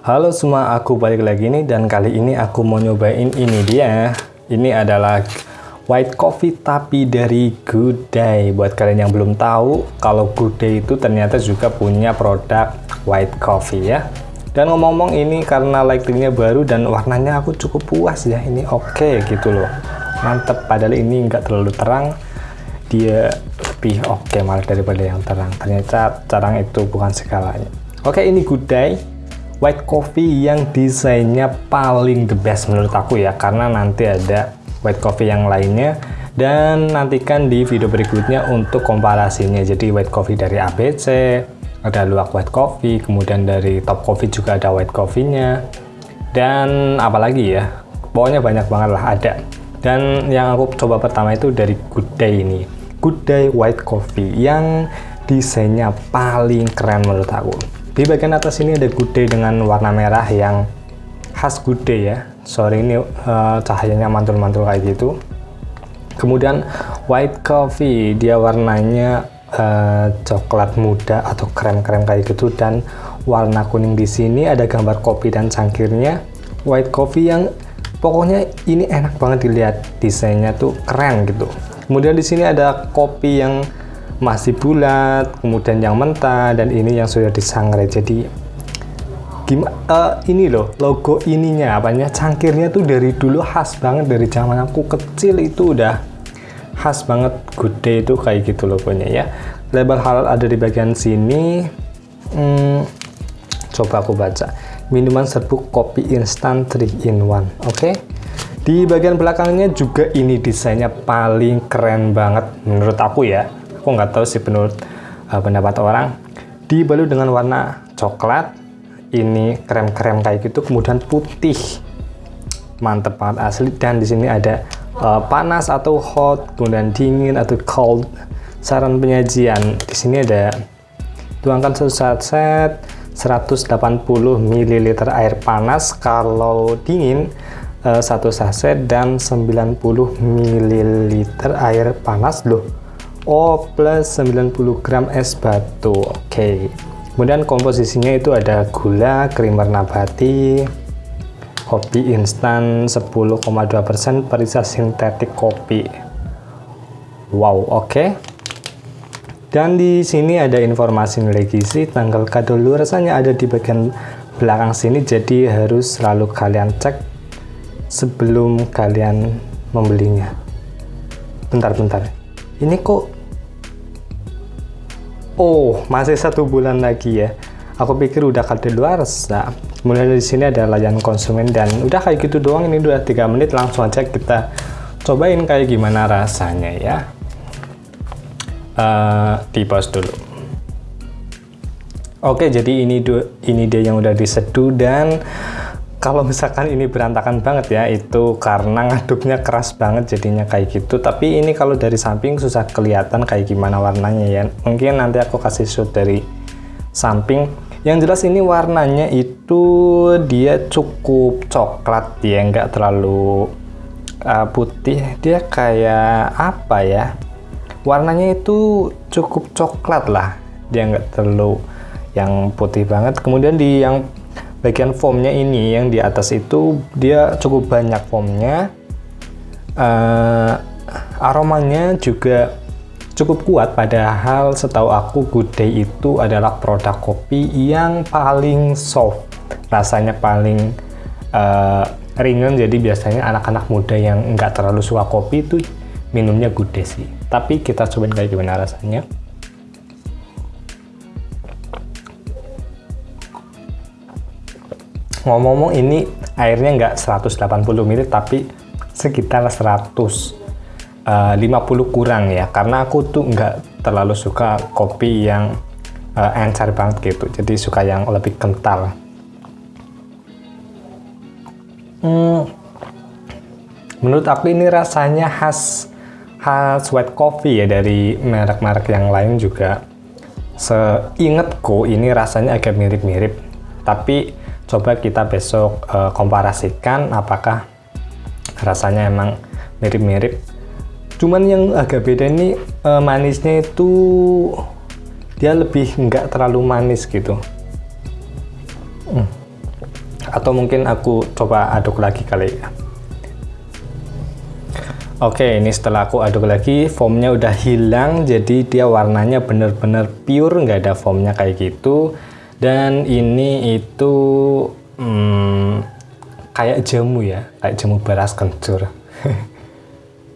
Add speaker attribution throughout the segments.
Speaker 1: Halo semua, aku balik lagi nih dan kali ini aku mau nyobain ini dia. Ini adalah white coffee tapi dari Good Day. Buat kalian yang belum tahu, kalau Good Day itu ternyata juga punya produk white coffee ya. Dan ngomong-ngomong ini karena lightingnya baru dan warnanya aku cukup puas ya. Ini oke okay, gitu loh. Mantep, padahal ini nggak terlalu terang. Dia lebih oke okay malah daripada yang terang. Ternyata terang itu bukan segalanya. Oke, okay, ini Good Day white coffee yang desainnya paling the best menurut aku ya karena nanti ada white coffee yang lainnya. Dan nantikan di video berikutnya untuk komparasinya. Jadi white coffee dari ABC ada luak white coffee kemudian dari top coffee juga ada white coffee-nya. Dan apalagi ya pokoknya banyak banget lah ada. Dan yang aku coba pertama itu dari Good Day ini. Good Day White Coffee yang desainnya paling keren menurut aku di bagian atas ini ada day dengan warna merah yang khas day ya. Sorry ini uh, cahayanya mantul-mantul kayak gitu. Kemudian white coffee, dia warnanya uh, coklat muda atau krem-krem kayak gitu dan warna kuning di sini ada gambar kopi dan cangkirnya. White coffee yang pokoknya ini enak banget dilihat desainnya tuh keren gitu. Kemudian di sini ada kopi yang masih bulat, kemudian yang mentah, dan ini yang sudah disangrai. Jadi gimana? Uh, eh, ini loh logo ininya, apanya cangkirnya tuh dari dulu khas banget dari zaman aku kecil itu udah khas banget. Day itu kayak gitu logonya ya. Label halal ada di bagian sini. Hmm, coba aku baca. Minuman serbuk kopi instan 3 in 1. Oke. Okay? Di bagian belakangnya juga ini desainnya paling keren banget menurut aku ya aku nggak tahu sih menurut uh, pendapat orang. Dibalut dengan warna coklat ini krem-krem kayak gitu kemudian putih. Mantep banget asli. Dan di sini ada uh, panas atau hot kemudian dingin atau cold. Saran penyajian di sini ada tuangkan satu set 180 ml air panas. Kalau dingin uh, satu saset dan 90 ml air panas. Loh O plus 90 gram es batu oke okay. kemudian komposisinya itu ada gula krimer nabati kopi instan 10,2% perisa sintetik kopi wow oke okay. dan di sini ada informasi nilai gizi tanggal kadaluarsanya ada di bagian belakang sini jadi harus selalu kalian cek sebelum kalian membelinya bentar-bentar ini kok oh masih satu bulan lagi ya. Aku pikir udah luar nah, kemudian di sini ada layanan konsumen dan udah kayak gitu doang ini udah tiga menit langsung aja kita cobain kayak gimana rasanya ya. Uh, di pause dulu. Oke jadi ini ini dia yang udah diseduh dan kalau misalkan ini berantakan banget ya itu karena ngaduknya keras banget jadinya kayak gitu. Tapi ini kalau dari samping susah kelihatan kayak gimana warnanya ya. Mungkin nanti aku kasih shoot dari samping. Yang jelas ini warnanya itu dia cukup coklat ya nggak terlalu uh, putih. Dia kayak apa ya? Warnanya itu cukup coklat lah. Dia nggak terlalu yang putih banget. Kemudian di yang bagian foamnya ini yang di atas itu dia cukup banyak foamnya uh, aromanya juga cukup kuat padahal setahu aku Good Day itu adalah produk kopi yang paling soft rasanya paling uh, ringan. Jadi biasanya anak-anak muda yang nggak terlalu suka kopi itu minumnya Good Day sih. Tapi kita cobain kayak gimana rasanya ngomong-ngomong ini airnya nggak 180 ml tapi sekitar 150 uh, kurang ya. Karena aku tuh nggak terlalu suka kopi yang uh, encer banget gitu. Jadi suka yang lebih kental. Hmm, menurut aku ini rasanya khas khas white coffee ya dari merek-merek yang lain juga. Seingatku ini rasanya agak mirip-mirip. Tapi coba kita besok uh, komparasikan apakah rasanya emang mirip-mirip. Cuman yang agak beda ini uh, manisnya itu dia lebih nggak terlalu manis gitu. Hmm. atau mungkin aku coba aduk lagi kali ya. Oke ini setelah aku aduk lagi foamnya udah hilang jadi dia warnanya bener-bener pure nggak ada foamnya kayak gitu dan ini itu hmm, kayak jamu ya kayak jamu beras kencur.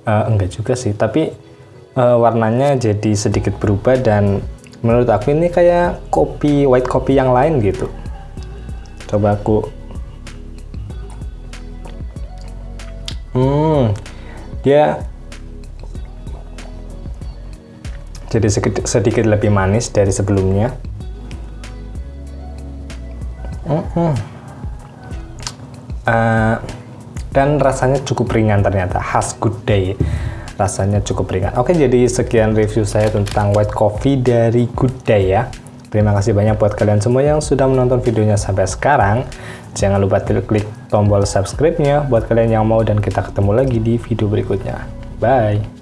Speaker 1: Uh, enggak juga sih tapi uh, warnanya jadi sedikit berubah dan menurut aku ini kayak kopi white kopi yang lain gitu. Coba aku. Hmm dia jadi sedikit, sedikit lebih manis dari sebelumnya mm -hmm. uh, dan rasanya cukup ringan ternyata khas good day rasanya cukup ringan oke jadi sekian review saya tentang white coffee dari good day ya Terima kasih banyak buat kalian semua yang sudah menonton videonya sampai sekarang. Jangan lupa klik tombol subscribe-nya buat kalian yang mau dan kita ketemu lagi di video berikutnya. Bye!